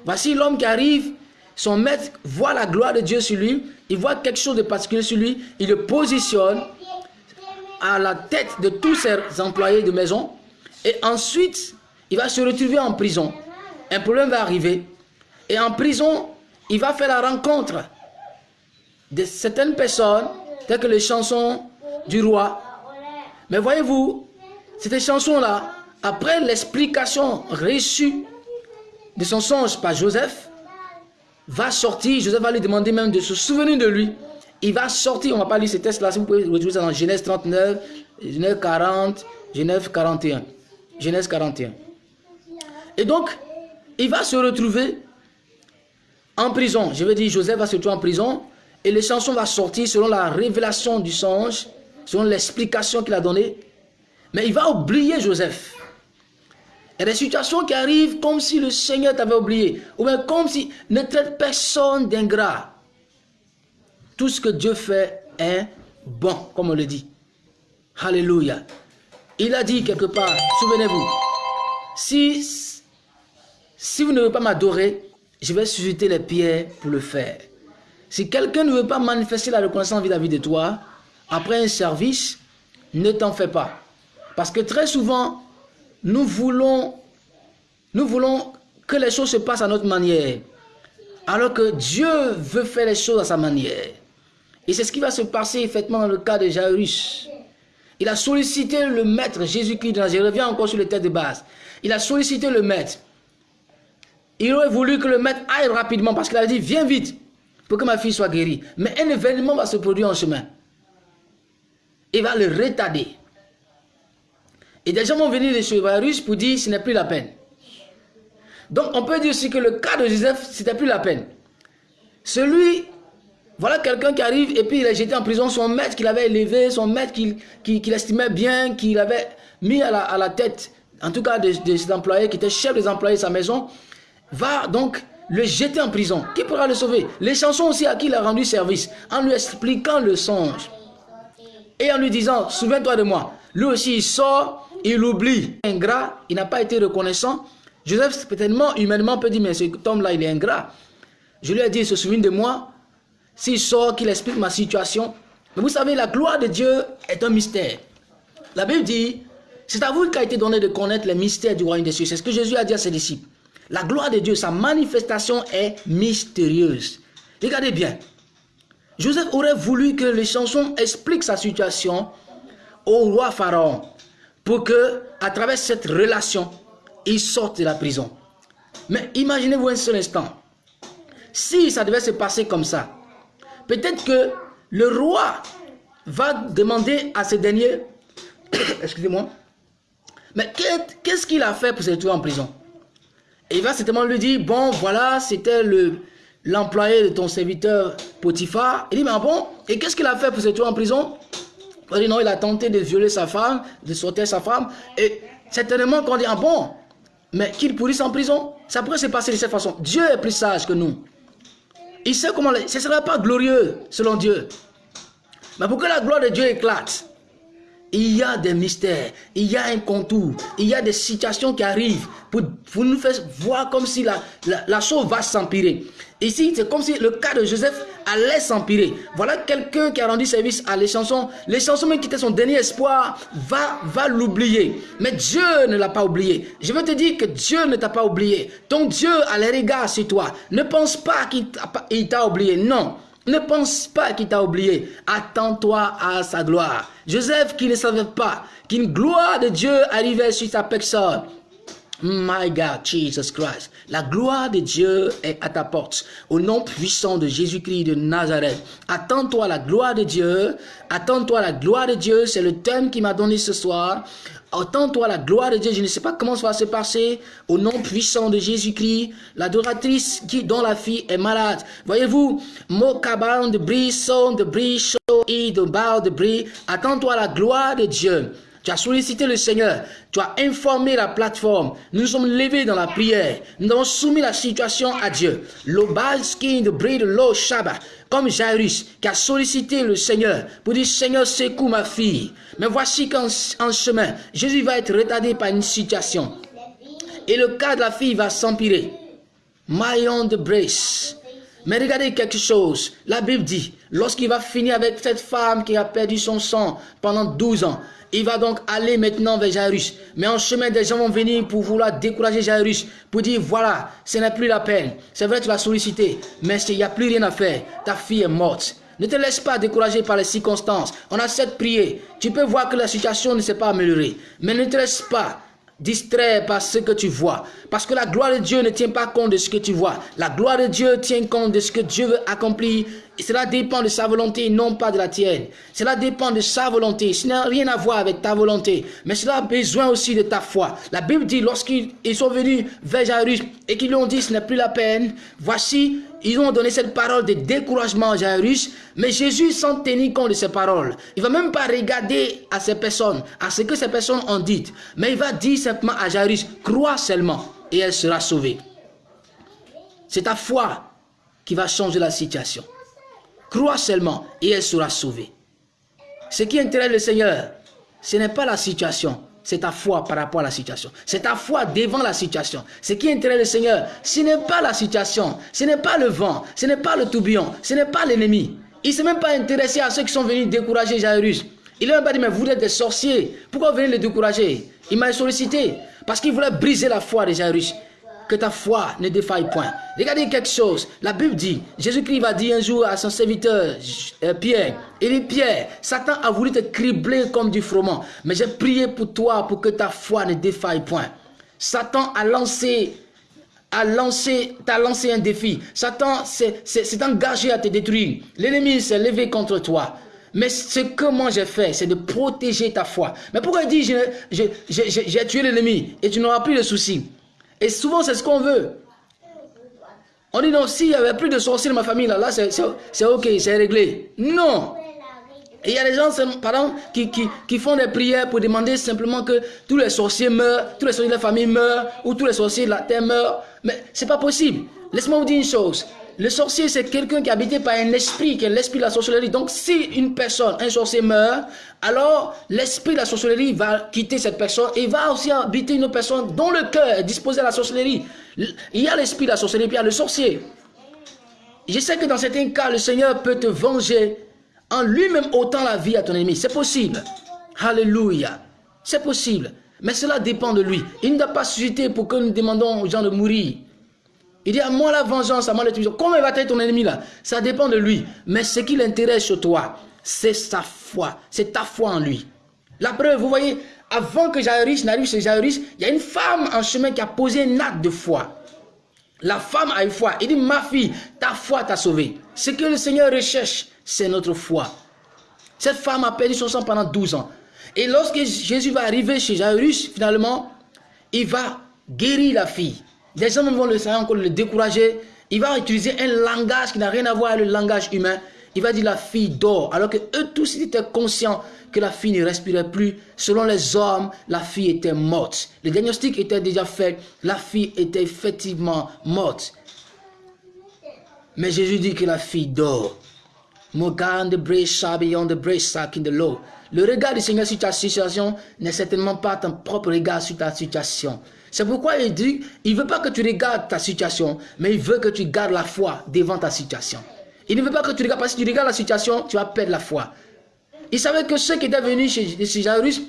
Voici l'homme qui arrive, son maître voit la gloire de Dieu sur lui, il voit quelque chose de particulier sur lui, il le positionne à la tête de tous ses employés de maison, et ensuite, il va se retrouver en prison. Un problème va arriver, et en prison, il va faire la rencontre de certaines personnes, telles que les chansons du roi. Mais voyez-vous, ces chansons-là, après l'explication reçue de son songe par Joseph, va sortir, Joseph va lui demander même de se souvenir de lui. Il va sortir, on va pas lire ces textes-là, si vous pouvez retrouver ça dans Genèse 39, Genèse 40, Genèse 41. Genèse 41. Et donc, il va se retrouver en prison. Je veux dire, Joseph va se retrouver en prison et les chansons vont sortir selon la révélation du songe, selon l'explication qu'il a donnée. Mais il va oublier Joseph. Il y a des situations qui arrivent comme si le Seigneur t'avait oublié. Ou bien comme si ne traite personne d'ingrat. Tout ce que Dieu fait est bon, comme on le dit. Alléluia. Il a dit quelque part, souvenez-vous, si, vous ne voulez pas m'adorer, je vais susciter les pierres pour le faire. Si quelqu'un ne veut pas manifester la reconnaissance vis-à-vis -vis de toi, après un service, ne t'en fais pas. Parce que très souvent, nous voulons, nous voulons que les choses se passent à notre manière. Alors que Dieu veut faire les choses à sa manière. Et c'est ce qui va se passer effectivement dans le cas de Jairus. Il a sollicité le maître Jésus-Christ Je reviens encore sur le tête de base. Il a sollicité le maître. Il aurait voulu que le maître aille rapidement parce qu'il a dit viens vite pour que ma fille soit guérie. Mais un événement va se produire en chemin. Il va le retarder. Et des gens vont venir chez Varus pour dire ce n'est plus la peine. Donc on peut dire aussi que le cas de Joseph, c'était plus la peine. Celui, voilà quelqu'un qui arrive et puis il a jeté en prison son maître qu'il avait élevé, son maître qu'il estimait bien, qu'il avait mis à la, tête, en tout cas de, de cet employé qui était chef des employés de sa maison, va donc le jeter en prison. Qui pourra le sauver? Les chansons aussi à qui il a rendu service, en lui expliquant le songe. Et en lui disant, souviens-toi de moi. Lui aussi, il sort, il oublie. Ingrat, il n'a pas été reconnaissant. Joseph, peut-être humainement, peut dire, mais cet homme-là, il est ingrat. Je lui ai dit, il se souvient de moi. S'il sort, qu'il explique ma situation. Mais vous savez, la gloire de Dieu est un mystère. La Bible dit, c'est à vous qu'a été donné de connaître les mystères du royaume des cieux. C'est ce que Jésus a dit à ses disciples. La gloire de Dieu, sa manifestation est mystérieuse. Regardez bien. Joseph aurait voulu que les chansons expliquent sa situation au roi Pharaon pour que, à travers cette relation, il sorte de la prison. Mais imaginez-vous un seul instant. Si ça devait se passer comme ça, peut-être que le roi va demander à ce dernier, excusez-moi, mais qu'est-ce qu'il a fait pour se retrouver en prison? Il va certainement lui dire, bon, voilà, c'était le l'employé de ton serviteur Potiphar. Il dit, mais bon, et qu'est-ce qu'il a fait pour se retrouver en prison? Non, il a tenté de violer sa femme, de sauter sa femme. Et certainement qu'on dit, ah bon, mais qu'il pourrisse en prison, ça pourrait se passer de cette façon. Dieu est plus sage que nous. Il sait comment, ce ne sera pas glorieux selon Dieu. Mais pour que la gloire de Dieu éclate, il y a des mystères, il y a un contour, il y a des situations qui arrivent pour, nous faire voir comme si la, chose va s'empirer. Ici, c'est comme si le cas de Joseph allait s'empirer. Voilà quelqu'un qui a rendu service à les chansons. Les chansons, même qui étaient son dernier espoir, va, va l'oublier. Mais Dieu ne l'a pas oublié. Je veux te dire que Dieu ne t'a pas oublié. Ton Dieu a les regards sur toi. Ne pense pas qu'il t'a oublié. Non. Ne pense pas qu'il t'a oublié. Attends-toi à sa gloire. Joseph qui ne savait pas qu'une gloire de Dieu arrivait sur sa personne. My God, Jesus Christ. La gloire de Dieu est à ta porte. Au nom puissant de Jésus-Christ de Nazareth. Attends-toi la gloire de Dieu. Attends-toi la gloire de Dieu. C'est le thème qui m'a donné ce soir. Attends-toi la gloire de Dieu. Je ne sais pas comment ça va se passer. Au nom puissant de Jésus-Christ, l'adoratrice dont la fille est malade. Voyez-vous, de son de bris, chaud de de bris. Attends-toi la gloire de Dieu. Tu as sollicité le Seigneur. Tu as informé la plateforme. Nous nous sommes levés dans la prière. Nous avons soumis la situation à Dieu. L'obalski de de l'eau Shabbat comme Jairus qui a sollicité le Seigneur pour dire Seigneur secoue ma fille. Mais voici qu'en chemin, Jésus va être retardé par une situation. Et le cas de la fille va s'empirer. Maillon de Brace. Mais regardez quelque chose. La Bible dit, lorsqu'il va finir avec cette femme qui a perdu son sang pendant 12 ans, il va donc aller maintenant vers Jairus. Mais en chemin, des gens vont venir pour vouloir décourager Jairus. Pour dire, voilà, ce n'est plus la peine. C'est vrai, tu vas solliciter. Mais il n'y a plus rien à faire. Ta fille est morte. Ne te laisse pas décourager par les circonstances. On a cette prier. Tu peux voir que la situation ne s'est pas améliorée. Mais ne te laisse pas distrait par ce que tu vois. Parce que la gloire de Dieu ne tient pas compte de ce que tu vois. La gloire de Dieu tient compte de ce que Dieu veut accomplir. Et cela dépend de sa volonté, non pas de la tienne. Cela dépend de sa volonté. Ce n'a rien à voir avec ta volonté. Mais cela a besoin aussi de ta foi. La Bible dit, lorsqu'ils sont venus vers Jairus et qu'ils lui ont dit, ce n'est plus la peine, voici, ils ont donné cette parole de découragement à Jairus, mais Jésus sans tenir compte de ces paroles. Il va même pas regarder à ces personnes, à ce que ces personnes ont dit, mais il va dire simplement à Jairus, crois seulement et elle sera sauvée. C'est ta foi qui va changer la situation. Crois seulement et elle sera sauvée. Ce qui intéresse le Seigneur, ce n'est pas la situation, c'est ta foi par rapport à la situation. C'est ta foi devant la situation. Ce qui intéresse le Seigneur, ce n'est pas la situation, ce n'est pas le vent, ce n'est pas le tourbillon, ce n'est pas l'ennemi. Il ne s'est même pas intéressé à ceux qui sont venus décourager Jairus. Il n'a même pas dit, mais vous êtes des sorciers. Pourquoi vous venez le décourager? Il m'a sollicité parce qu'il voulait briser la foi de Jairus que ta foi ne défaille point. Regardez quelque chose. La Bible dit, Jésus-Christ va dire un jour à son serviteur euh, Pierre, il dit Pierre, Satan a voulu te cribler comme du froment, mais j'ai prié pour toi pour que ta foi ne défaille point. Satan a lancé a lancé, t'a lancé un défi. Satan s'est engagé à te détruire. L'ennemi s'est levé contre toi. Mais ce que moi j'ai fait, c'est de protéger ta foi. Mais pourquoi il dit, j'ai tué l'ennemi et tu n'auras plus de soucis? Et souvent, c'est ce qu'on veut. On dit non, s'il n'y avait plus de sorciers dans ma famille, là, là c'est ok, c'est réglé. Non. Il y a des gens, par exemple, qui, qui, qui, font des prières pour demander simplement que tous les sorciers meurent, tous les sorciers de la famille meurent, ou tous les sorciers de la terre meurent. Mais c'est pas possible. Laisse-moi vous dire une chose. Le sorcier, c'est quelqu'un qui est habité par un esprit, qui est l'esprit de la sorcellerie. Donc, si une personne, un sorcier meurt, alors l'esprit de la sorcellerie va quitter cette personne et va aussi habiter une autre personne dont le cœur est disposé à la sorcellerie. Il y a l'esprit de la sorcellerie, puis il y a le sorcier. Je sais que dans certains cas, le Seigneur peut te venger en lui-même ôtant la vie à ton ennemi. C'est possible. Alléluia. C'est possible. Mais cela dépend de lui. Il ne doit pas susciter pour que nous demandons aux gens de mourir. Il dit à moi la vengeance, à moi la Comment il va être ton ennemi là? Ça dépend de lui. Mais ce qui l'intéresse chez toi, c'est sa foi. C'est ta foi en lui. La preuve, vous voyez, avant que Jairus n'arrive chez Jairus, il y a une femme en chemin qui a posé un acte de foi. La femme a une foi. Il dit, ma fille, ta foi t'a sauvé. Ce que le Seigneur recherche, c'est notre foi. Cette femme a perdu son sang pendant 12 ans. Et lorsque Jésus va arriver chez Jairus, finalement, il va guérir la fille. Des gens vont le savoir encore le décourager. Il va utiliser un langage qui n'a rien à voir avec le langage humain. Il va dire la fille dort. Alors que eux tous étaient conscients que la fille ne respirait plus. Selon les hommes, la fille était morte. Le diagnostic était déjà fait. La fille était effectivement Mais Jésus dit que la fille dort. Le regard du Seigneur sur ta situation n'est certainement pas ton propre regard sur ta situation. C'est pourquoi il dit, il ne veut pas que tu regardes ta situation, mais il veut que tu gardes la foi devant ta situation. Il ne veut pas que tu regardes, parce que si tu regardes la situation, tu vas perdre la foi. Il savait que ceux qui étaient venus chez, chez Jairus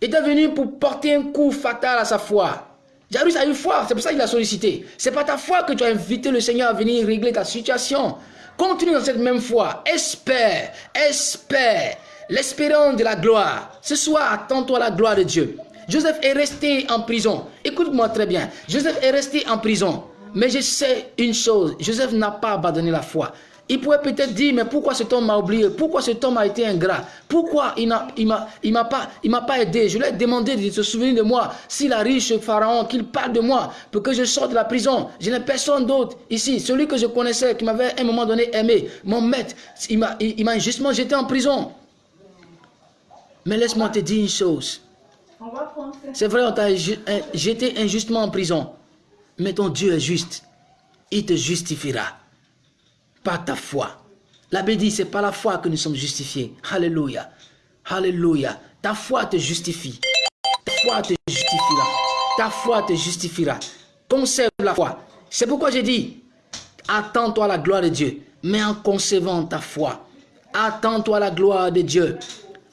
étaient venus pour porter un coup fatal à sa foi. Jairus a eu foi, c'est pour ça qu'il a sollicité. C'est pas ta foi que tu as invité le Seigneur à venir régler ta situation. Continue dans cette même foi. Espère, espère. L'espérance de la gloire. Ce soir, attends-toi la gloire de Dieu. Joseph est resté en prison. Écoute-moi très bien. Joseph est resté en prison. Mais je sais une chose. Joseph n'a pas abandonné la foi. Il pourrait peut-être dire, mais pourquoi cet homme m'a oublié? Pourquoi cet homme a été ingrat? Pourquoi il ne m'a pas, pas aidé? Je lui ai demandé de se souvenir de moi. S'il arrive chez Pharaon, qu'il parle de moi pour que je sorte de la prison. Je n'ai personne d'autre ici. Celui que je connaissais, qui m'avait à un moment donné aimé, mon maître, il m'a injustement jeté en prison. Mais laisse-moi te dire une chose. C'est vrai, on t'a jeté injustement en prison. Mais ton Dieu est juste. Il te justifiera ta foi. La Bible dit, c'est par la foi que nous sommes justifiés. Alléluia. Alléluia. Ta foi te justifie. Ta foi te justifiera. Ta foi te justifiera. Conserve la foi. C'est pourquoi j'ai dit, attends-toi la gloire de Dieu, mais en conservant ta foi. Attends-toi la gloire de Dieu.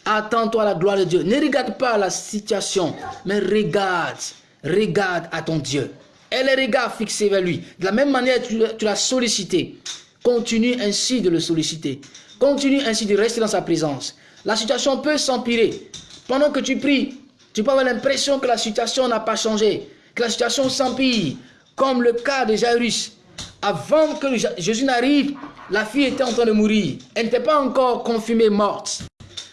Attends-toi la gloire de Dieu. Ne regarde pas la situation, mais regarde, regarde à ton Dieu. Et les regards fixés vers lui. De la même manière, tu l'as sollicité. Continue ainsi de le solliciter. Continue ainsi de rester dans sa présence. La situation peut s'empirer. Pendant que tu pries, tu peux avoir l'impression que la situation n'a pas changé, que la situation s'empire, comme le cas de Jairus. Avant que Jésus n'arrive, la fille était en train de mourir. Elle n'était pas encore confirmée morte.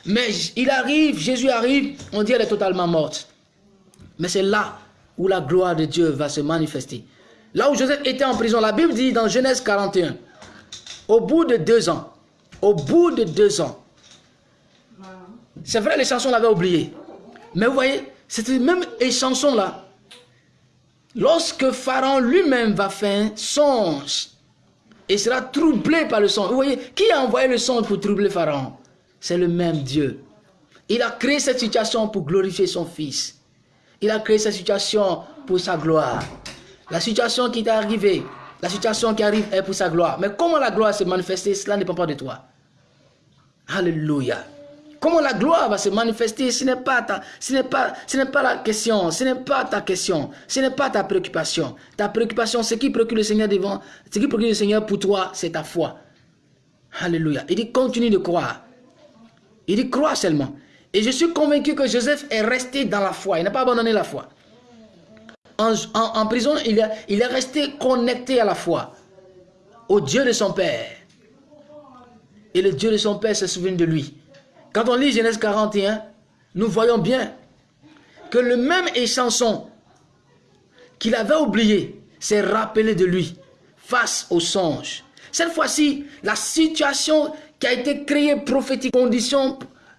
Mais il arrive, Jésus arrive, on dit qu'elle est totalement morte. Mais c'est là où la gloire de Dieu va se manifester. Là où Joseph était en prison, la Bible dit dans Genèse 41, au bout de deux ans, au bout de deux ans, c'est vrai, les chansons l'avaient oublié. Mais vous voyez, c'était même les chansons-là. Lorsque Pharaon lui-même va faire un songe et sera troublé par le songe. Vous voyez, qui a envoyé le songe pour troubler Pharaon? C'est le même Dieu. Il a créé cette situation pour glorifier son fils. Il a créé cette situation pour sa gloire. La situation qui est arrivée, la situation qui arrive est pour sa gloire. Mais comment la gloire se manifester, cela ne dépend pas de toi. Alléluia. Comment la gloire va se manifester, ce n'est pas, ta, pas, pas la question, ce n'est pas ta question, ce n'est pas ta préoccupation. Ta préoccupation, ce qui préoccupe le Seigneur devant, ce qui préoccupe le Seigneur pour toi, c'est ta foi. Alléluia. Il dit continue de croire. Il dit crois seulement. Et je suis convaincu que Joseph est resté dans la foi. Il n'a pas abandonné la foi en, prison, il est, resté connecté à la foi, au Dieu de son Père. Et le Dieu de son Père se souvient de lui. Quand on lit Genèse 41, nous voyons bien que le même échanson qu'il avait oublié s'est rappelé de lui face au songe. Cette fois-ci, la situation qui a été créé prophétique, conditions,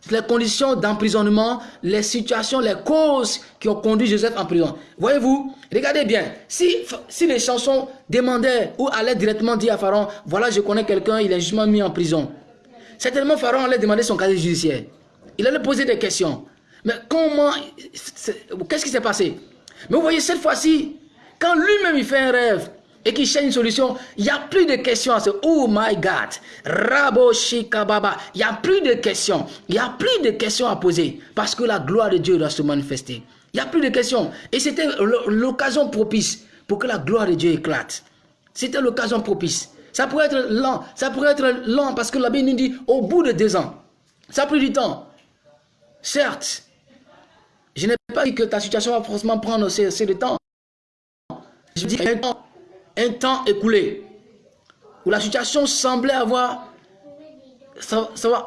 les conditions d'emprisonnement, les situations, les causes qui ont conduit Joseph en prison. Voyez-vous, regardez bien, si, si les chansons demandaient ou allaient directement dire à Pharaon, voilà, je connais quelqu'un, il est justement mis en prison. Certainement, Pharaon allait demander son casier judiciaire. Il allait poser des questions. Mais comment, qu'est-ce qui s'est passé? Mais vous voyez, cette fois-ci, quand lui-même il fait un rêve, et qui cherche une solution, il n'y a plus de questions à ce Oh my God, Rabo Shikababa. Il n'y a plus de questions. Il n'y a plus de questions à poser parce que la gloire de Dieu doit se manifester. Il n'y a plus de questions. Et c'était l'occasion propice pour que la gloire de Dieu éclate. C'était l'occasion propice. Ça pourrait être lent. Ça pourrait être lent parce que la Bible nous dit au bout de deux ans. Ça a pris du temps. Certes, je n'ai pas dit que ta situation va forcément prendre assez, de temps. Je dis un temps un temps écoulé où la situation semblait avoir, ça, va.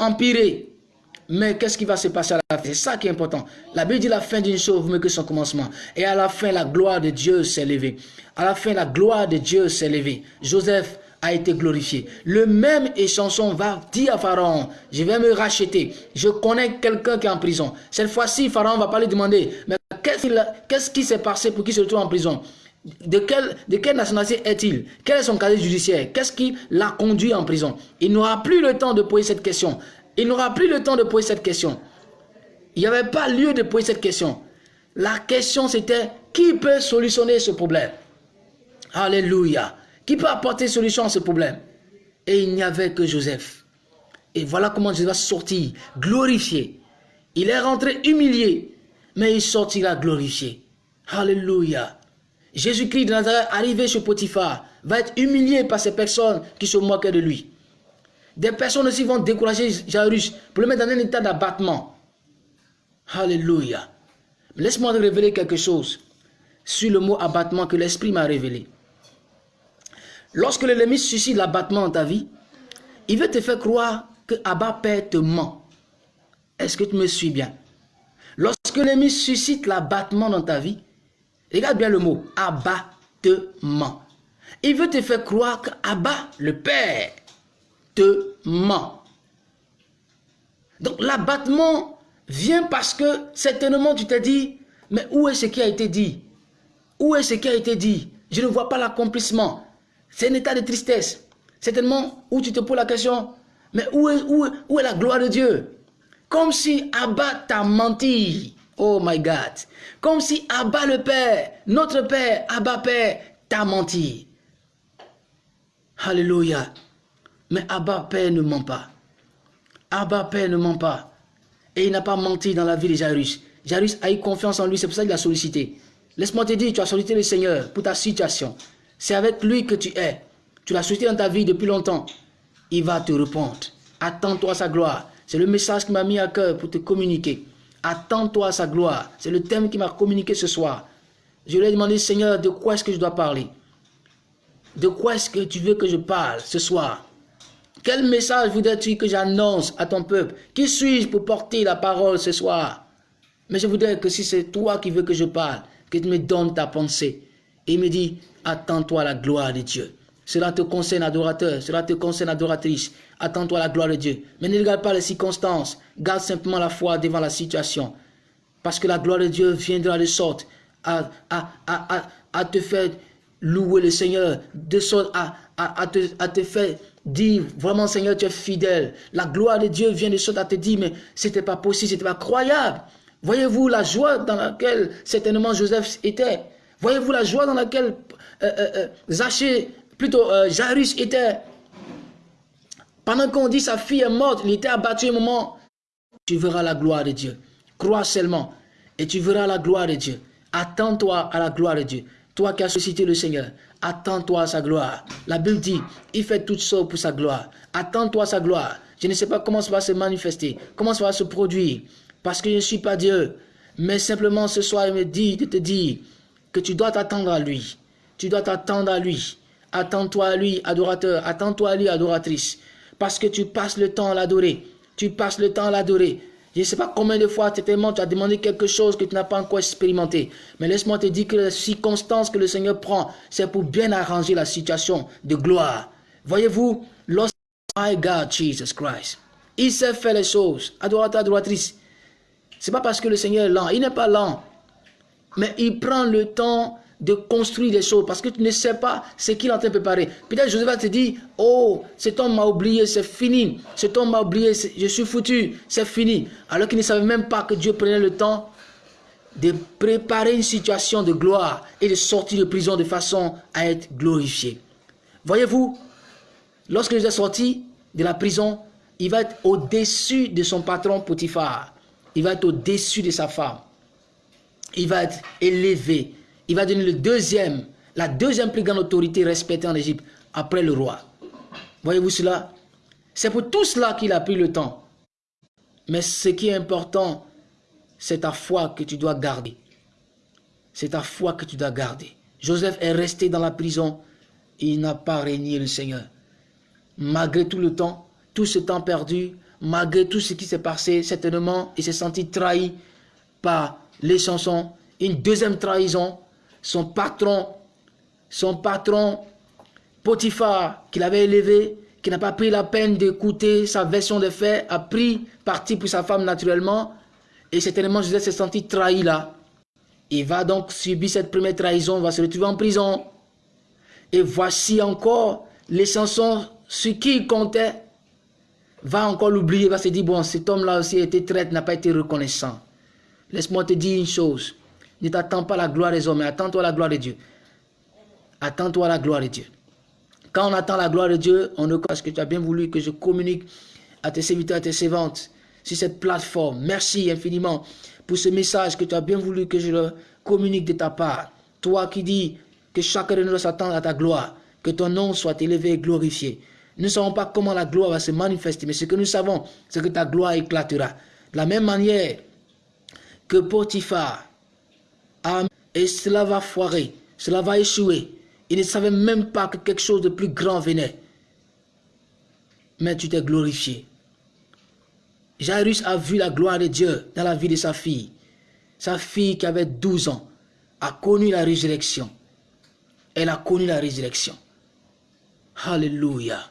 Mais qu'est-ce qui va se passer à la fin? C'est ça qui est important. La Bible dit la fin d'une chose mieux que son commencement. Et à la fin, la gloire de Dieu s'est levée. À la fin, la gloire de Dieu s'est levée. Joseph a été glorifié. Le même échanson va dire à Pharaon, je vais me racheter. Je connais quelqu'un qui est en prison. Cette fois-ci, Pharaon va pas lui demander, mais qu'est-ce qui s'est passé pour qu'il se retrouve en prison? De quelle, de nationalité est-il? Quel est son casier judiciaire? Qu'est-ce qui l'a conduit en prison? Il n'aura plus le temps de poser cette question. Il n'aura plus le temps de poser cette question. Il n'y avait pas lieu de poser cette question. La question c'était qui peut solutionner ce problème? Alléluia. Qui peut apporter solution à ce problème? Et il n'y avait que Joseph. Et voilà comment Joseph va sortir, glorifié. Il est rentré humilié, mais il sortira glorifié. Alléluia. Jésus-Christ de Nazareth, arrivé chez Potiphar, va être humilié par ces personnes qui se moquaient de lui. Des personnes aussi vont décourager Jairus pour le mettre dans un état d'abattement. Alléluia. Laisse-moi te révéler quelque chose sur le mot abattement que l'Esprit m'a révélé. Lorsque l'ennemi suscite l'abattement dans ta vie, il veut te faire croire que Abba Père te ment. Est-ce que tu me suis bien? Lorsque l'ennemi suscite l'abattement dans ta vie, Regarde bien le mot, abattement. Il veut te faire croire qu'Abba, le Père, te ment. Donc l'abattement vient parce que certainement tu t'es dit, mais où est ce qui a été dit? Où est ce qui a été dit? Je ne vois pas l'accomplissement. C'est un état de tristesse. Certainement où tu te poses la question, mais où est, où où est la gloire de Dieu? Comme si Abba t'a menti. Oh my God. Comme si Abba le Père, notre Père, Abba Père, t'a menti. Alléluia. Mais Abba Père ne ment pas. Abba Père ne ment pas. Et il n'a pas menti dans la vie de Jairus. Jairus a eu confiance en lui, c'est pour ça qu'il a sollicité. Laisse-moi te dire, tu as sollicité le Seigneur pour ta situation. C'est avec lui que tu es. Tu l'as sollicité dans ta vie depuis longtemps. Il va te répondre. Attends-toi sa gloire. C'est le message qui m'a mis à cœur pour te communiquer. Attends-toi à sa gloire. C'est le thème qui m'a communiqué ce soir. Je lui ai demandé, Seigneur, de quoi est-ce que je dois parler? De quoi est-ce que tu veux que je parle ce soir? Quel message voudrais-tu que j'annonce à ton peuple? Qui suis-je pour porter la parole ce soir? Mais je voudrais que si c'est toi qui veux que je parle, que tu me donnes ta pensée. Et il me dit, attends-toi à la gloire de Dieu. Cela te concerne, adorateur. Cela te concerne, adoratrice. Attends-toi la gloire de Dieu. Mais ne regarde pas les circonstances. Garde simplement la foi devant la situation. Parce que la gloire de Dieu viendra de sorte à, à, à, à te faire louer le Seigneur. De sorte à, à, te, à te faire dire, vraiment Seigneur, tu es fidèle. La gloire de Dieu vient de sorte à te dire, mais c'était pas possible, c'était pas croyable. Voyez-vous la joie dans laquelle certainement Joseph était? Voyez-vous la joie dans laquelle euh, euh, euh plutôt euh, Jairus était, pendant qu'on dit sa fille est morte, il était abattu un moment, tu verras la gloire de Dieu. Crois seulement et tu verras la gloire de Dieu. Attends-toi à la gloire de Dieu. Toi qui as suscité le Seigneur, attends-toi à sa gloire. La Bible dit, il fait toutes choses pour sa gloire. Attends-toi à sa gloire. Je ne sais pas comment ça va se manifester, comment ça va se produire, parce que je ne suis pas Dieu. Mais simplement ce soir, il me dit de te dire que tu dois t'attendre à lui. Tu dois t'attendre à lui. Attends-toi à lui, adorateur. Attends-toi à lui, adoratrice. Parce que tu passes le temps à l'adorer. Tu passes le temps à l'adorer. Je ne sais pas combien de fois tu as demandé quelque chose que tu n'as pas encore expérimenté. Mais laisse-moi te dire que les circonstances que le Seigneur prend, c'est pour bien arranger la situation de gloire. Voyez-vous, lorsque My God, Jesus Christ. Il sait faire les choses. Adorateur, adoratrice. C'est pas parce que le Seigneur est lent. Il n'est pas lent. Mais il prend le temps de construire des choses parce que tu ne sais pas ce qu'il est en train de préparer. Peut-être Joseph va te dire, oh, cet homme m'a oublié, c'est fini. Cet homme m'a oublié, je suis foutu, c'est fini. Alors qu'il ne savait même pas que Dieu prenait le temps de préparer une situation de gloire et de sortir de prison de façon à être glorifié. Voyez-vous, lorsque Joseph est sorti de la prison, il va être au-dessus de son patron Potiphar. Il va être au-dessus de sa femme. Il va être élevé il va devenir le deuxième, la deuxième plus grande autorité respectée en Égypte après le roi. Voyez-vous cela? C'est pour tout cela qu'il a pris le temps. Mais ce qui est important, c'est ta foi que tu dois garder. C'est ta foi que tu dois garder. Joseph est resté dans la prison. Il n'a pas régné le Seigneur. Malgré tout le temps, tout ce temps perdu, malgré tout ce qui s'est passé, certainement, il s'est senti trahi par les chansons. Une deuxième trahison, son patron, son patron Potiphar, qu'il avait élevé, qui n'a pas pris la peine d'écouter sa version des faits, a pris parti pour sa femme naturellement, et certainement Joseph s'est senti trahi là. Il va donc subir cette première trahison, va se retrouver en prison. Et voici encore les chansons sur qui il comptait, va encore l'oublier, va se dire, bon, cet homme-là aussi a été traître, n'a pas été reconnaissant. Laisse-moi te dire une chose. Ne t'attends pas la gloire des hommes, mais attends-toi la gloire de Dieu. Attends-toi la gloire de Dieu. Quand on attend la gloire de Dieu, on ne parce que tu as bien voulu que je communique à tes serviteurs, à tes servantes sur cette plateforme? Merci infiniment pour ce message que tu as bien voulu que je le communique de ta part. Toi qui dis que chacun de nous doit s'attendre à ta gloire, que ton nom soit élevé et glorifié. Nous ne savons pas comment la gloire va se manifester, mais ce que nous savons, c'est que ta gloire éclatera. De la même manière que Potiphar et cela va foirer, cela va échouer. Il ne savait même pas que quelque chose de plus grand venait. Mais tu t'es glorifié. Jairus a vu la gloire de Dieu dans la vie de sa fille. Sa fille qui avait 12 ans a connu la résurrection. Elle a connu la résurrection. Alléluia.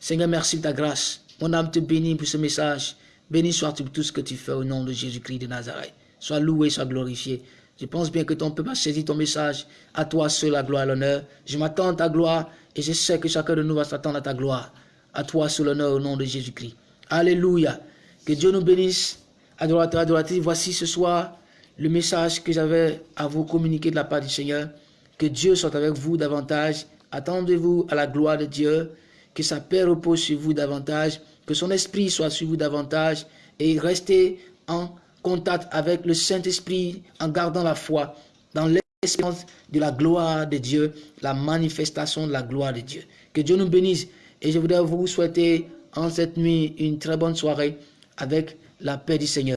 Seigneur, merci de ta grâce. Mon âme te bénit pour ce message. Béni sois-tu pour tout ce que tu fais au nom de Jésus-Christ de Nazareth. Sois loué, sois glorifié. Je pense bien que ton peuple a saisi ton message. À toi seul la gloire et l'honneur. Je m'attends à ta gloire et je sais que chacun de nous va s'attendre à ta gloire. À toi seul l'honneur au nom de Jésus-Christ. Alléluia. Que Dieu nous bénisse. Adorateur, adoratrice, voici ce soir le message que j'avais à vous communiquer de la part du Seigneur. Que Dieu soit avec vous davantage. Attendez-vous à la gloire de Dieu. Que sa paix repose sur vous davantage. Que son esprit soit sur vous davantage. Et restez en contact avec le Saint-Esprit en gardant la foi dans l'espérance de la gloire de Dieu, la manifestation de la gloire de Dieu. Que Dieu nous bénisse et je voudrais vous souhaiter en cette nuit une très bonne soirée avec la paix du Seigneur.